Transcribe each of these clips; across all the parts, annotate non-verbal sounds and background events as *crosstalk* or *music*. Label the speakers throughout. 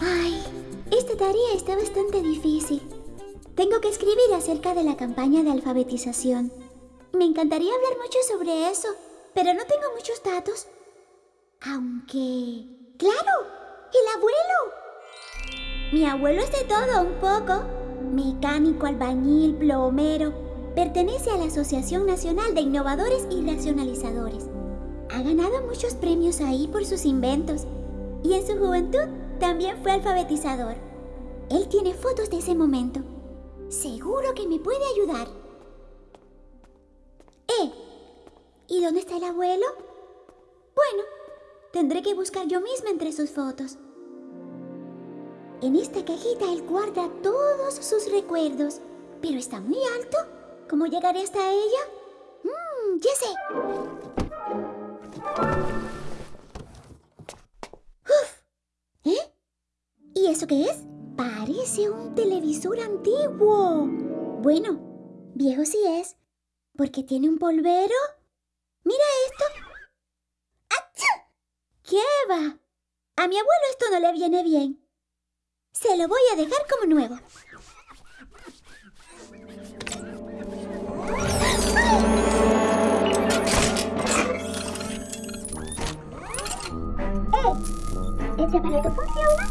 Speaker 1: Ay, esta tarea está bastante difícil. Tengo que escribir acerca de la campaña de alfabetización. Me encantaría hablar mucho sobre eso, pero no tengo muchos datos. Aunque... ¡Claro! ¡El abuelo! Mi abuelo es de todo un poco. Mecánico, albañil, plomero. Pertenece a la Asociación Nacional de Innovadores y Racionalizadores. Ha ganado muchos premios ahí por sus inventos. Y en su juventud también fue alfabetizador. Él tiene fotos de ese momento. Seguro que me puede ayudar. ¡Eh! ¿Y dónde está el abuelo? Bueno, tendré que buscar yo misma entre sus fotos. En esta cajita él guarda todos sus recuerdos. Pero está muy alto. ¿Cómo llegaré hasta ella? Mmm, ya sé. Uf. ¿Eh? ¿Y eso qué es? Parece un televisor antiguo. Bueno, viejo sí es, porque tiene un polvero. Mira esto. ¿Qué va? A mi abuelo esto no le viene bien. Se lo voy a dejar como nuevo. ¡Eh! ¿Este aparato funciona?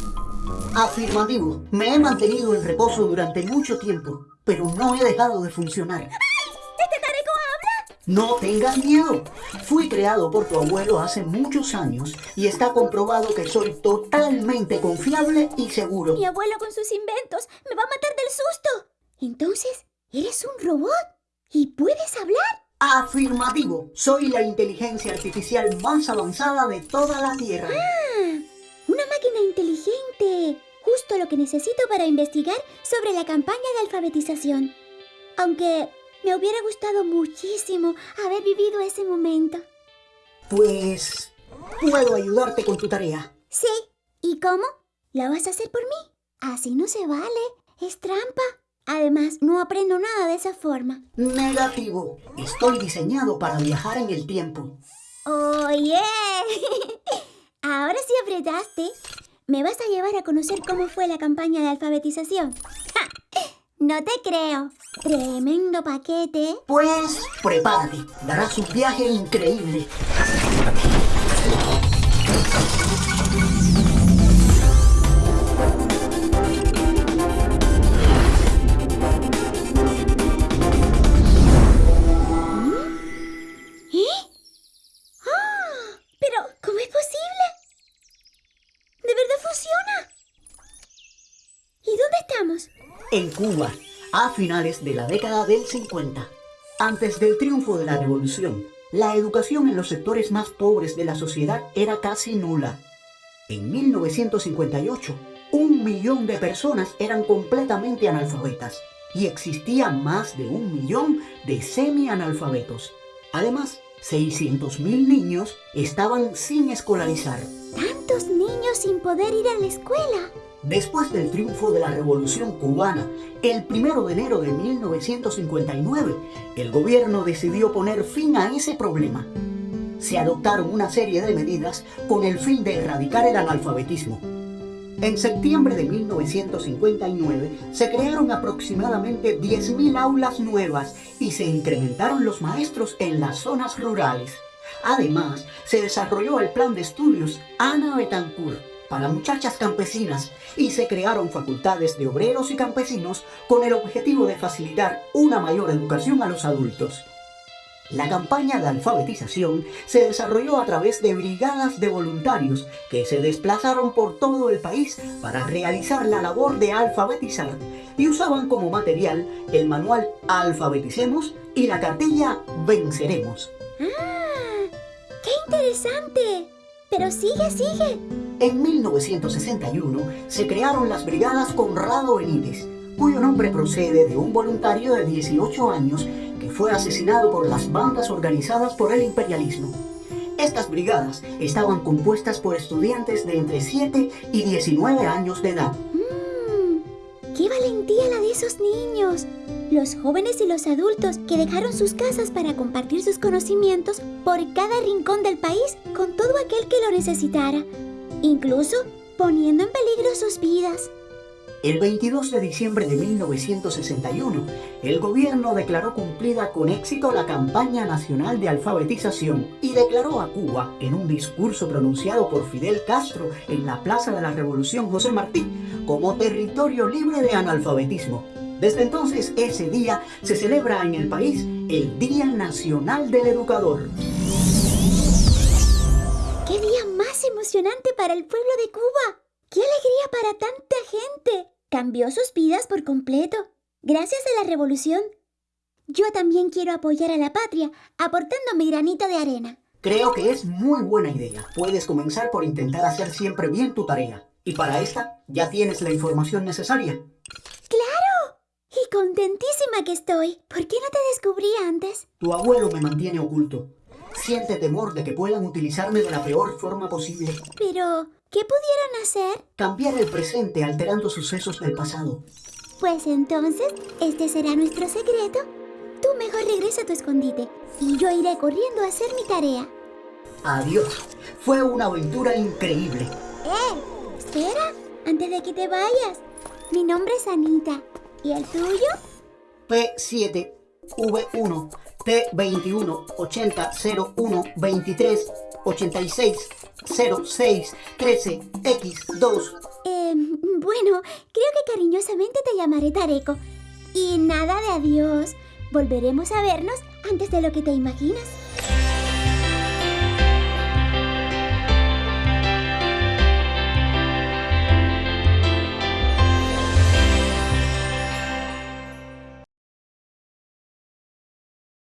Speaker 2: Afirmativo. Me he mantenido en reposo durante mucho tiempo, pero no he dejado de funcionar. No tengas miedo. Fui creado por tu abuelo hace muchos años y está comprobado que soy totalmente confiable y seguro.
Speaker 1: Mi abuelo con sus inventos me va a matar del susto. Entonces, ¿eres un robot? ¿Y puedes hablar?
Speaker 2: Afirmativo. Soy la inteligencia artificial más avanzada de toda la Tierra.
Speaker 1: ¡Ah! Una máquina inteligente. Justo lo que necesito para investigar sobre la campaña de alfabetización. Aunque me hubiera gustado muchísimo haber vivido ese momento.
Speaker 2: Pues... puedo ayudarte con tu tarea.
Speaker 1: Sí. ¿Y cómo? ¿La vas a hacer por mí? Así no se vale. Es trampa. Además, no aprendo nada de esa forma.
Speaker 2: Negativo. Estoy diseñado para viajar en el tiempo.
Speaker 1: ¡Oye! *laughs* Ahora sí apretaste. ¿Me vas a llevar a conocer cómo fue la campaña de alfabetización? ¡Ja! No te creo. Tremendo paquete.
Speaker 2: Pues prepárate. Darás un viaje increíble. En Cuba, a finales de la década del 50, antes del triunfo de la revolución, la educación en los sectores más pobres de la sociedad era casi nula. En 1958, un millón de personas eran completamente analfabetas y existía más de un millón de semi-analfabetos. Además, 600.000 niños estaban sin escolarizar.
Speaker 1: Tantos niños sin poder ir a la escuela.
Speaker 2: Después del triunfo de la Revolución Cubana, el 1 de enero de 1959, el gobierno decidió poner fin a ese problema. Se adoptaron una serie de medidas con el fin de erradicar el analfabetismo. En septiembre de 1959 se crearon aproximadamente 10.000 aulas nuevas y se incrementaron los maestros en las zonas rurales. Además, se desarrolló el plan de estudios Ana Betancourt para muchachas campesinas y se crearon facultades de obreros y campesinos con el objetivo de facilitar una mayor educación a los adultos. La campaña de alfabetización se desarrolló a través de brigadas de voluntarios que se desplazaron por todo el país para realizar la labor de alfabetizar y usaban como material el manual Alfabeticemos y la cartilla Venceremos.
Speaker 1: ¡Ah! ¡Qué interesante! Pero sigue, sigue.
Speaker 2: En 1961 se crearon las Brigadas Conrado Benítez, cuyo nombre procede de un voluntario de 18 años que fue asesinado por las bandas organizadas por el imperialismo. Estas brigadas estaban compuestas por estudiantes de entre 7 y 19 años de edad.
Speaker 1: ¡Qué ¡Qué valentía la de esos niños! Los jóvenes y los adultos que dejaron sus casas para compartir sus conocimientos por cada rincón del país con todo aquel que lo necesitara, incluso poniendo en peligro sus vidas.
Speaker 2: El 22 de diciembre de 1961, el gobierno declaró cumplida con éxito la campaña nacional de alfabetización y declaró a Cuba, en un discurso pronunciado por Fidel Castro en la Plaza de la Revolución José Martí, como territorio libre de analfabetismo. Desde entonces, ese día se celebra en el país el Día Nacional del Educador.
Speaker 1: Emocionante para el pueblo de Cuba! ¡Qué alegría para tanta gente! Cambió sus vidas por completo, gracias a la revolución. Yo también quiero apoyar a la patria, aportando mi granito de arena.
Speaker 2: Creo que es muy buena idea. Puedes comenzar por intentar hacer siempre bien tu tarea. Y para esta, ya tienes la información necesaria.
Speaker 1: ¡Claro! Y contentísima que estoy. ¿Por qué no te descubrí antes?
Speaker 2: Tu abuelo me mantiene oculto. Siente temor de que puedan utilizarme de la peor forma posible.
Speaker 1: Pero, ¿qué pudieron hacer?
Speaker 2: Cambiar el presente alterando sucesos del pasado.
Speaker 1: Pues entonces, este será nuestro secreto. Tú mejor regresa a tu escondite y yo iré corriendo a hacer mi tarea.
Speaker 2: Adiós. Fue una aventura increíble.
Speaker 1: ¡Eh! Espera, antes de que te vayas. Mi nombre es Anita. ¿Y el tuyo?
Speaker 2: P7, V1, T21, 80, 01, 23, 86, 06, 13, X2.
Speaker 1: Eh, bueno, creo que cariñosamente te llamaré Tareco. Y nada de adiós. Volveremos a vernos antes de lo que te imaginas.